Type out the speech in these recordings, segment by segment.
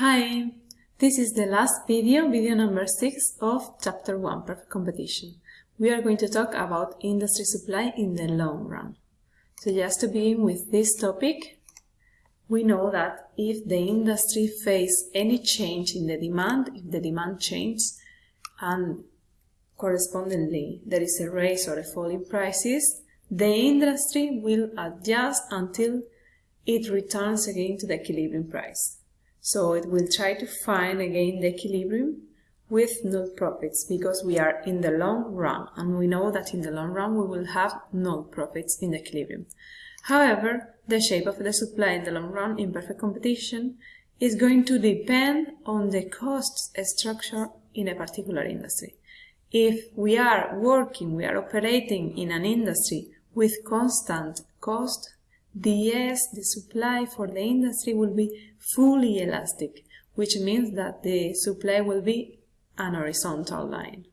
Hi, this is the last video, video number 6 of chapter 1, Perfect Competition. We are going to talk about industry supply in the long run. So just to begin with this topic, we know that if the industry face any change in the demand, if the demand changes and correspondingly there is a raise or a fall in prices, the industry will adjust until it returns again to the equilibrium price. So it will try to find again the equilibrium with null profits because we are in the long run and we know that in the long run we will have null profits in the equilibrium. However, the shape of the supply in the long run in perfect competition is going to depend on the cost structure in a particular industry. If we are working, we are operating in an industry with constant cost, the S, the supply for the industry will be fully elastic, which means that the supply will be an horizontal line.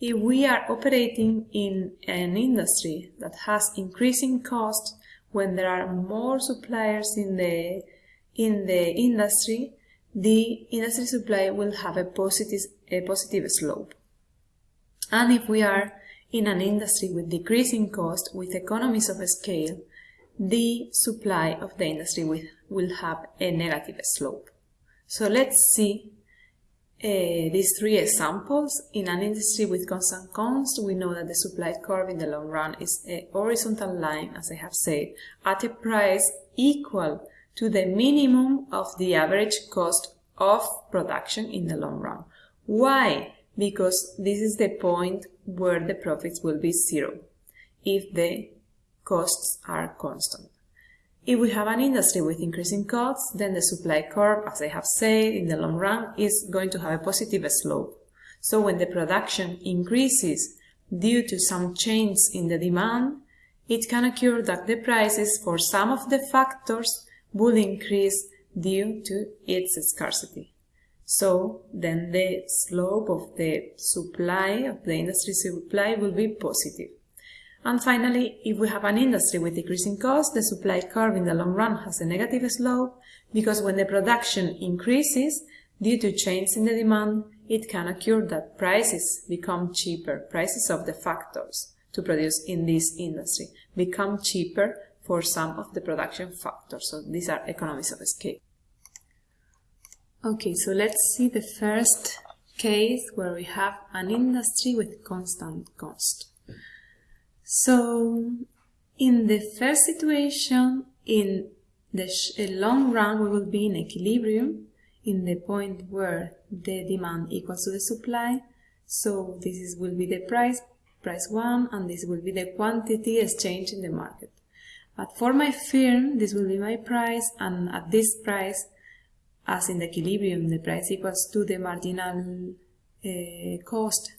If we are operating in an industry that has increasing costs when there are more suppliers in the in the industry, the industry supply will have a positive a positive slope. And if we are in an industry with decreasing cost with economies of scale, the supply of the industry will, will have a negative slope. So let's see uh, these three examples. In an industry with constant cost, we know that the supply curve in the long run is a horizontal line, as I have said, at a price equal to the minimum of the average cost of production in the long run. Why? Because this is the point where the profits will be zero if the costs are constant. If we have an industry with increasing costs, then the supply curve, as I have said, in the long run is going to have a positive slope. So when the production increases due to some change in the demand, it can occur that the prices for some of the factors will increase due to its scarcity. So then the slope of the supply, of the industry supply will be positive. And finally, if we have an industry with decreasing costs, the supply curve in the long run has a negative slope because when the production increases due to change in the demand, it can occur that prices become cheaper, prices of the factors to produce in this industry become cheaper for some of the production factors. So these are economies of scale. Okay, so let's see the first case where we have an industry with constant cost. So in the first situation, in the long run, we will be in equilibrium in the point where the demand equals to the supply. So this is, will be the price, price 1, and this will be the quantity exchanged in the market. But for my firm, this will be my price, and at this price, as in the equilibrium, the price equals to the marginal uh, cost,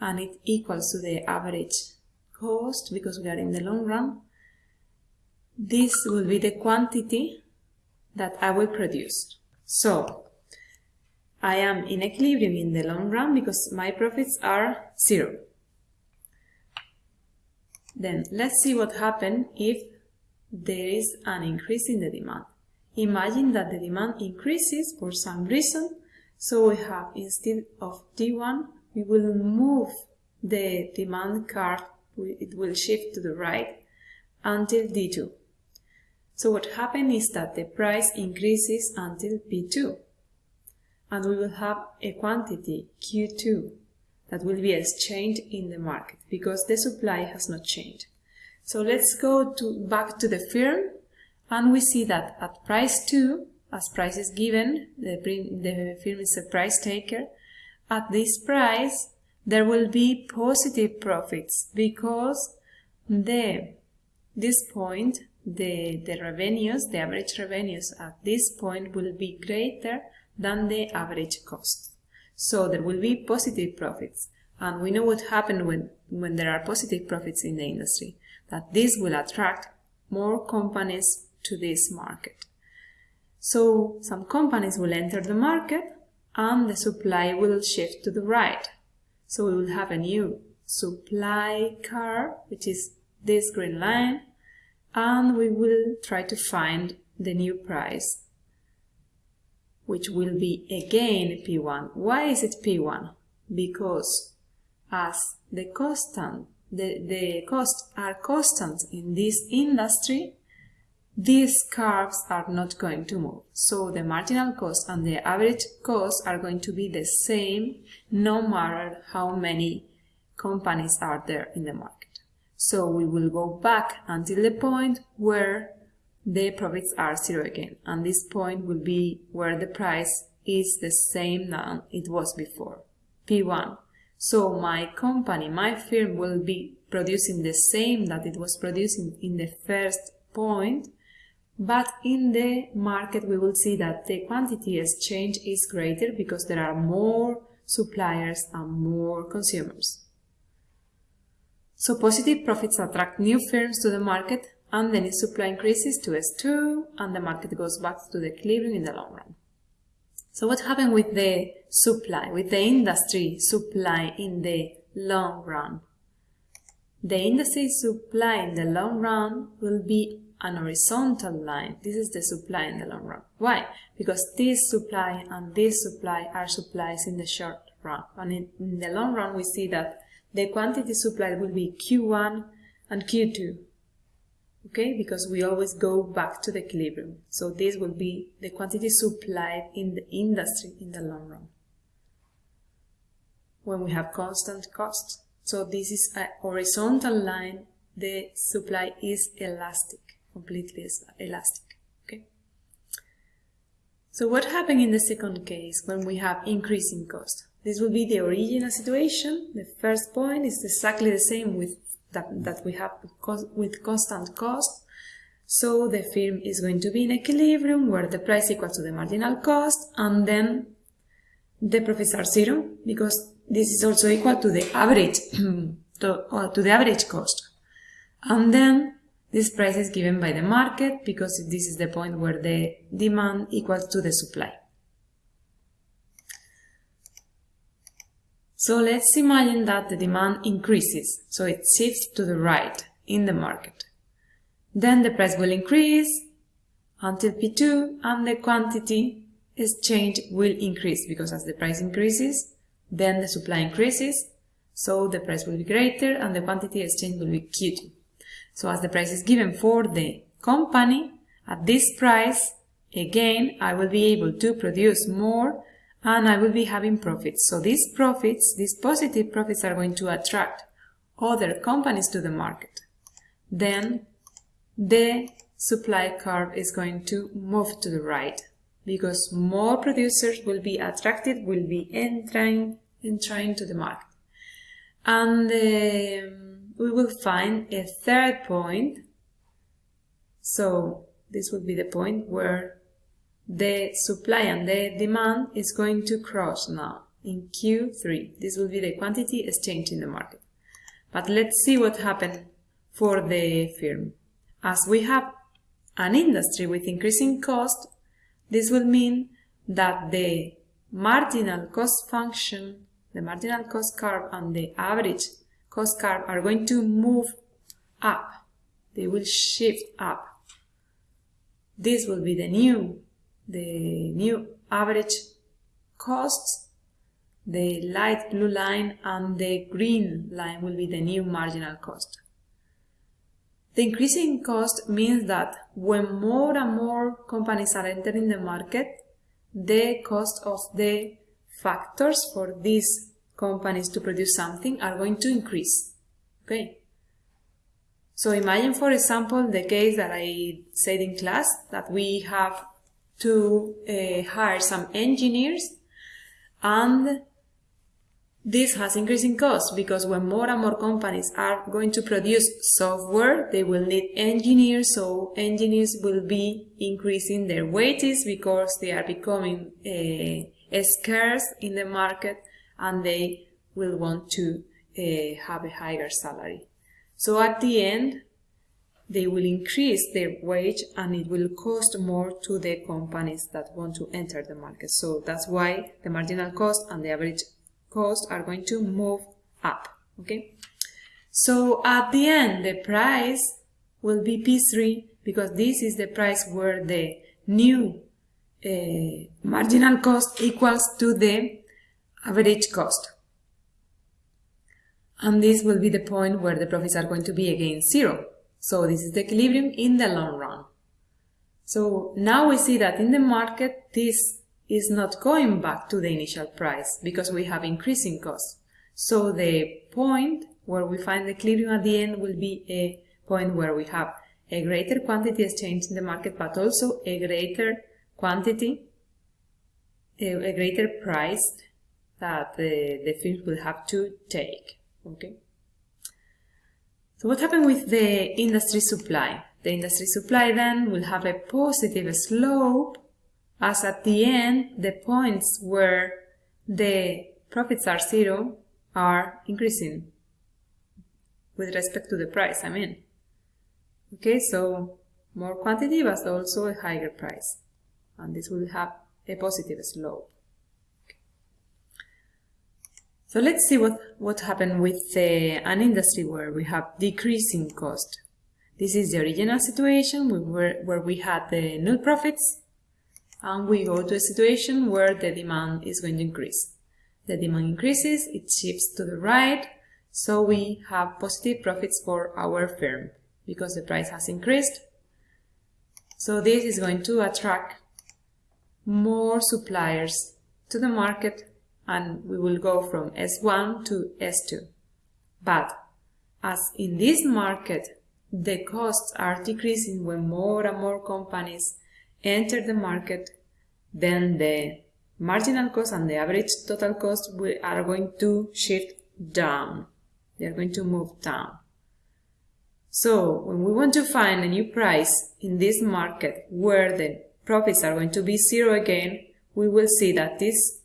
and it equals to the average cost because we are in the long run. This will be the quantity that I will produce. So I am in equilibrium in the long run because my profits are zero. Then let's see what happens if there is an increase in the demand. Imagine that the demand increases for some reason, so we have instead of D1, we will move the demand curve it will shift to the right until D2. So what happens is that the price increases until P2 and we will have a quantity Q2 that will be exchanged in the market because the supply has not changed. So let's go to back to the firm and we see that at price 2, as price is given, the, the firm is a price taker, at this price there will be positive profits because the this point the the revenues the average revenues at this point will be greater than the average cost. So there will be positive profits. And we know what happens when when there are positive profits in the industry that this will attract more companies to this market. So some companies will enter the market and the supply will shift to the right so we will have a new supply curve, which is this green line, and we will try to find the new price which will be again P1. Why is it P1? Because as the constant, the, the costs are constant in this industry, these curves are not going to move. So the marginal cost and the average cost are going to be the same no matter how many companies are there in the market. So we will go back until the point where the profits are zero again. And this point will be where the price is the same than it was before, P1. So my company, my firm will be producing the same that it was producing in the first point, but in the market we will see that the quantity exchange is greater because there are more suppliers and more consumers. So positive profits attract new firms to the market and then its supply increases to S2 and the market goes back to the equilibrium in the long run. So what happened with the supply, with the industry supply in the long run? The industry supply in the long run will be an horizontal line. This is the supply in the long run. Why? Because this supply and this supply are supplies in the short run. And in, the long run, we see that the quantity supplied will be Q1 and Q2. Okay, because we always go back to the equilibrium. So this will be the quantity supplied in the industry in the long run. When we have constant costs. So this is a horizontal line, the supply is elastic, completely elastic. Okay. So what happened in the second case when we have increasing cost? This will be the original situation. The first point is exactly the same with that, that we have with constant cost. So the firm is going to be in equilibrium where the price equals to the marginal cost and then the profits are zero because this is also equal to the average to, uh, to the average cost. And then this price is given by the market because this is the point where the demand equals to the supply. So let's imagine that the demand increases, so it shifts to the right in the market. Then the price will increase until P2 and the quantity exchange will increase because as the price increases, then the supply increases, so the price will be greater and the quantity exchange will be Q2. So as the price is given for the company, at this price, again, I will be able to produce more and I will be having profits. So these profits, these positive profits are going to attract other companies to the market. Then the supply curve is going to move to the right because more producers will be attracted, will be entering, entering to the market. And um, we will find a third point. So this will be the point where the supply and the demand is going to cross now in Q3. This will be the quantity exchange in the market. But let's see what happened for the firm. As we have an industry with increasing cost, this will mean that the marginal cost function, the marginal cost curve and the average cost curve are going to move up. They will shift up. This will be the new the new average costs, the light blue line and the green line will be the new marginal cost. The increasing cost means that when more and more companies are entering the market, the cost of the factors for these companies to produce something are going to increase. Okay. So imagine, for example, the case that I said in class that we have to uh, hire some engineers and this has increasing costs because when more and more companies are going to produce software, they will need engineers, so engineers will be increasing their wages because they are becoming uh, scarce in the market and they will want to uh, have a higher salary. So at the end, they will increase their wage and it will cost more to the companies that want to enter the market. So that's why the marginal cost and the average cost are going to move up. Okay. So at the end, the price will be P3 because this is the price where the new uh, marginal cost equals to the average cost. And this will be the point where the profits are going to be again zero. So this is the equilibrium in the long run. So now we see that in the market, this is not going back to the initial price because we have increasing costs. So the point where we find the equilibrium at the end will be a point where we have a greater quantity exchange in the market, but also a greater quantity, a, greater price that the, the firms will have to take. Okay. So what happened with the industry supply? The industry supply then will have a positive slope as at the end the points where the profits are zero are increasing with respect to the price, I mean. Okay, so more quantity but also a higher price. And this will have a positive slope. So let's see what, what happened with uh, an industry where we have decreasing cost. This is the original situation where, where we had the null profits and we go to a situation where the demand is going to increase. The demand increases, it shifts to the right, so we have positive profits for our firm because the price has increased. So this is going to attract more suppliers to the market and we will go from S1 to S2. But as in this market, the costs are decreasing when more and more companies enter the market, then the marginal cost and the average total cost we are going to shift down. They are going to move down. So when we want to find a new price in this market where the profits are going to be zero again, we will see that this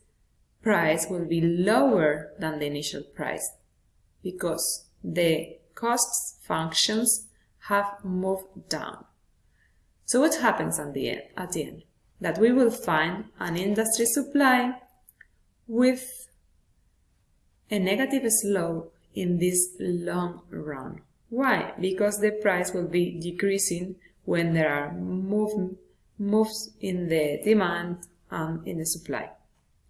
price will be lower than the initial price because the costs functions have moved down. So what happens at the end? At the end? That we will find an industry supply with a negative slope in this long run. Why? Because the price will be decreasing when there are move, moves in the demand and in the supply.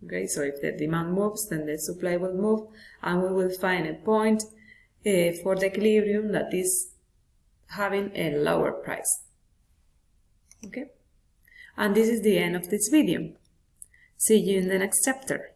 Okay, so if the demand moves, then the supply will move, and we will find a point uh, for the equilibrium that is having a lower price. Okay, and this is the end of this video. See you in the next chapter.